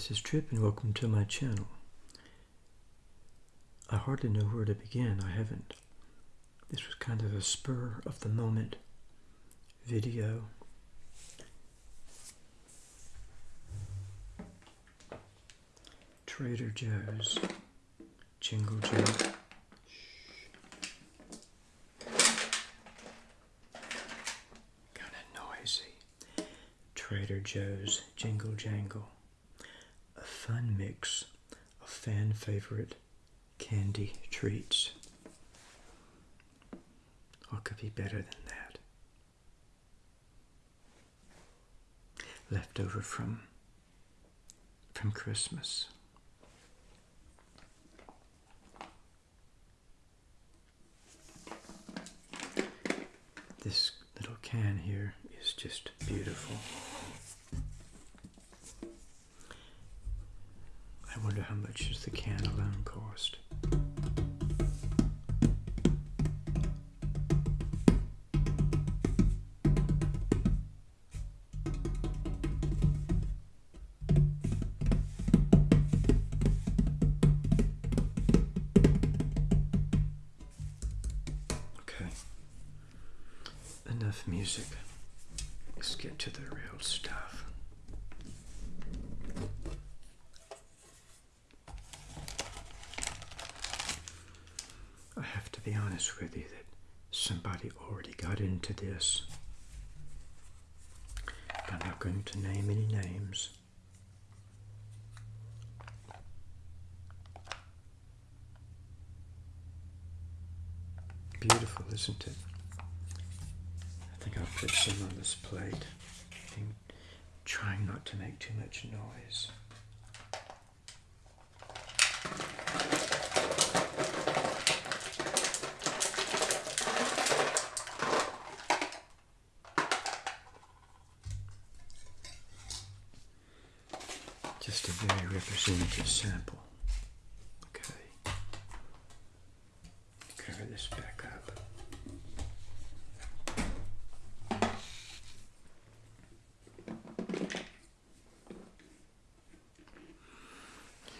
This is Trip and welcome to my channel. I hardly know where to begin. I haven't. This was kind of a spur of the moment video. Trader Joe's Jingle Jangle. Kind of noisy. Trader Joe's Jingle Jangle. Fun mix of fan favorite candy treats. What could be better than that? Leftover from from Christmas. This little can here is just beautiful. I wonder how much does the can alone cost? Be honest with you that somebody already got into this. I'm not going to name any names. Beautiful, isn't it? I think I'll put some on this plate. Trying not to make too much noise. Just a very representative sample. Okay. Cover this back up.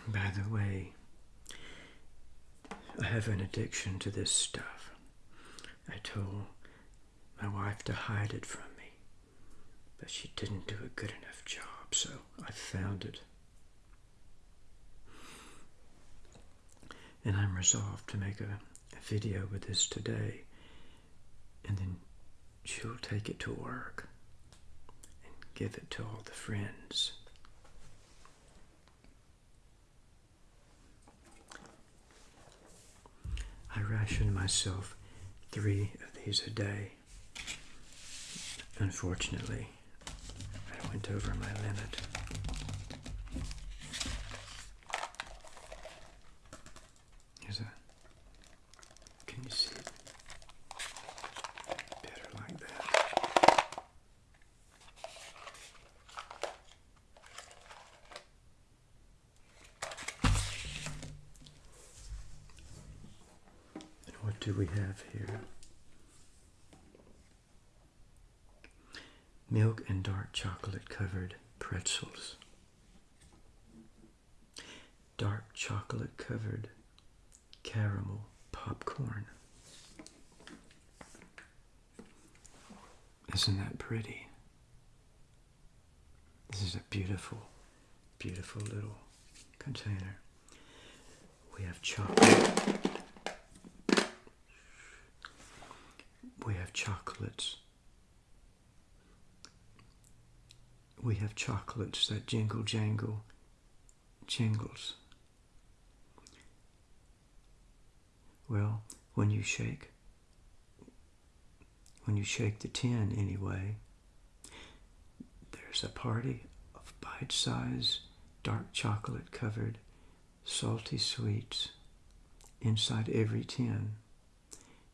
By the way, I have an addiction to this stuff. I told my wife to hide it from me, but she didn't do a good enough job, so I found it. And I'm resolved to make a, a video with this today, and then she'll take it to work and give it to all the friends. I ration myself three of these a day. Unfortunately, I went over my limit. Here's a. Can you see it? Better like that. And what do we have here? Milk and dark chocolate covered pretzels. Dark chocolate covered caramel popcorn. Isn't that pretty? This is a beautiful, beautiful little container. We have chocolate. We have chocolates. We have chocolates that jingle jangle jingles. Well, when you shake, when you shake the tin anyway, there's a party of bite sized, dark chocolate covered, salty sweets inside every tin.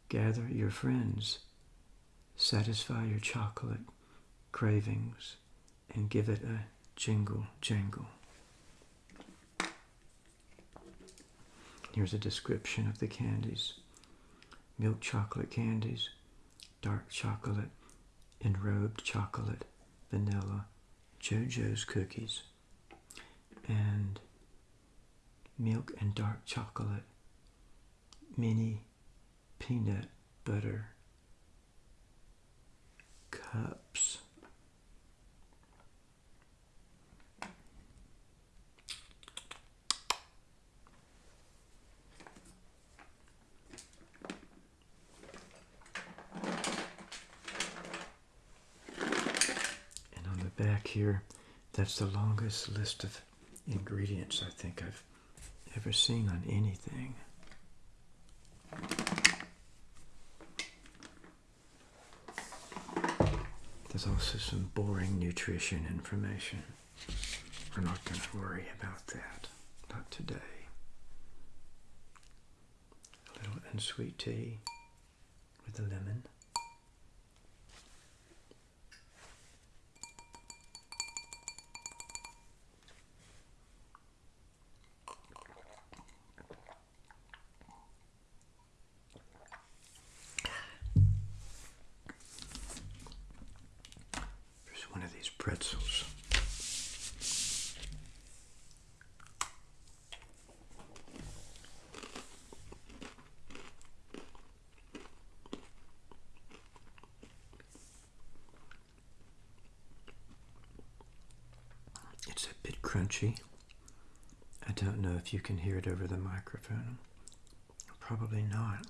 Gather your friends, satisfy your chocolate cravings, and give it a jingle jangle. Here's a description of the candies milk chocolate candies, dark chocolate, enrobed chocolate, vanilla, Joe-Joe's cookies, and milk and dark chocolate, mini peanut butter cups. And on the back here, that's the longest list of ingredients I think I've ever seen on anything. There's also some boring nutrition information. We're not going to worry about that. Not today. A little unsweet tea with a lemon. Pretzels. It's a bit crunchy. I don't know if you can hear it over the microphone. Probably not.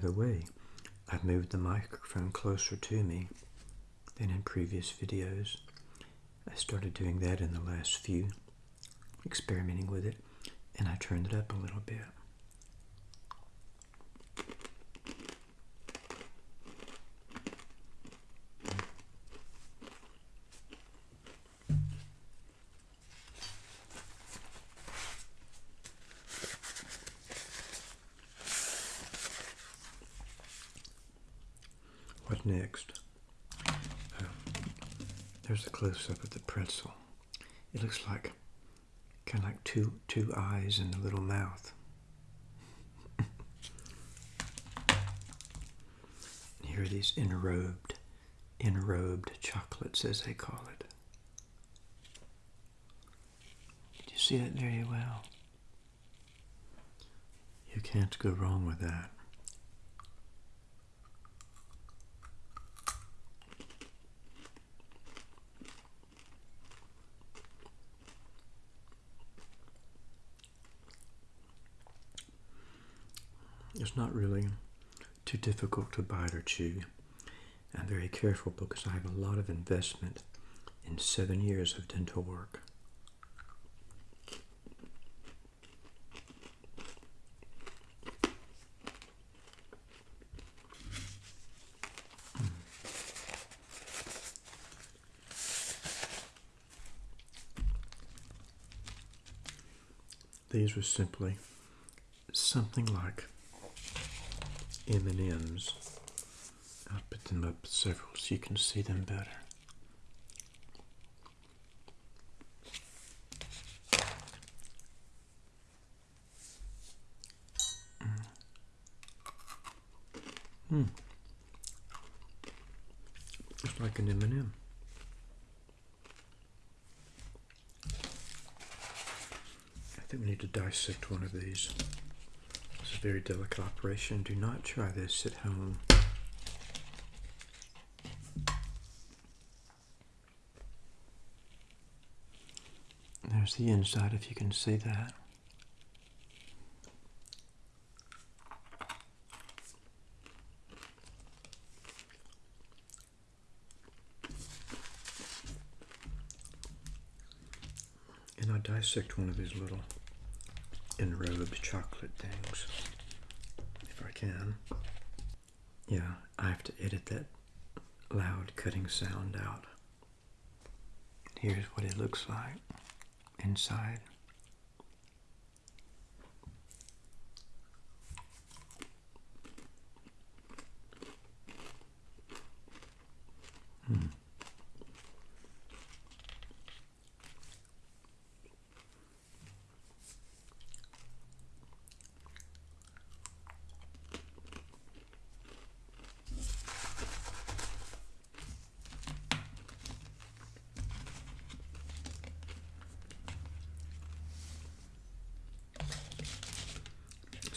The way, I've moved the microphone closer to me than in previous videos. I started doing that in the last few, experimenting with it, and I turned it up a little bit. There's a close up of the pretzel. It looks like kind of like two two eyes and a little mouth. Here are these enrobed, enrobed chocolates, as they call it. Did you see that very well? You can't go wrong with that. It's not really too difficult to bite or chew. I'm very careful because I have a lot of investment in seven years of dental work. Hmm. These were simply something like M&Ms. I'll put them up several so you can see them better. Hmm. It's like an M&M. I think we need to dissect one of these. Very delicate operation. Do not try this at home. There's the inside, if you can see that. And I dissect one of these little enrobed chocolate things if I can. Yeah, I have to edit that loud cutting sound out. Here's what it looks like inside.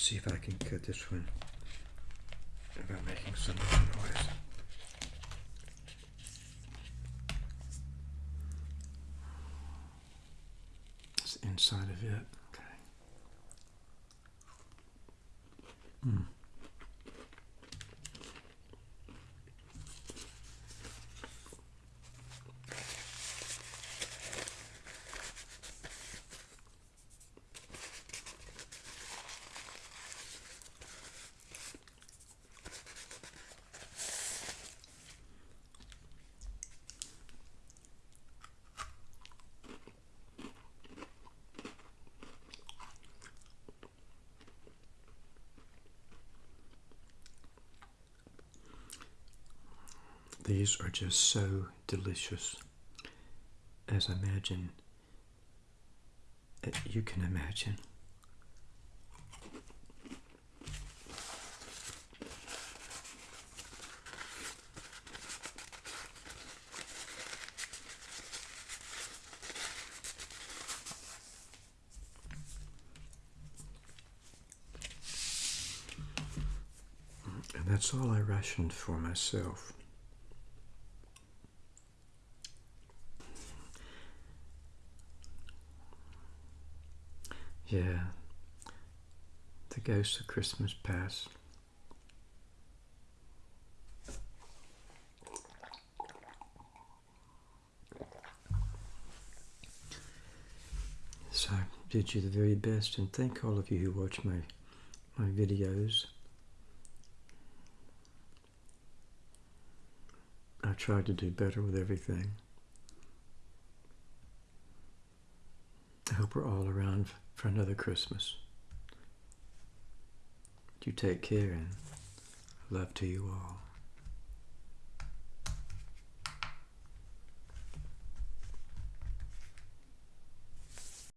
See if I can cut this one without making so much noise. It's inside of it. Okay. Hmm. These are just so delicious, as I imagine uh, you can imagine. And that's all I rationed for myself. Yeah, the ghost of Christmas past. So I bid you the very best and thank all of you who watch my my videos. I tried to do better with everything. We're all around for another Christmas. You take care and love to you all.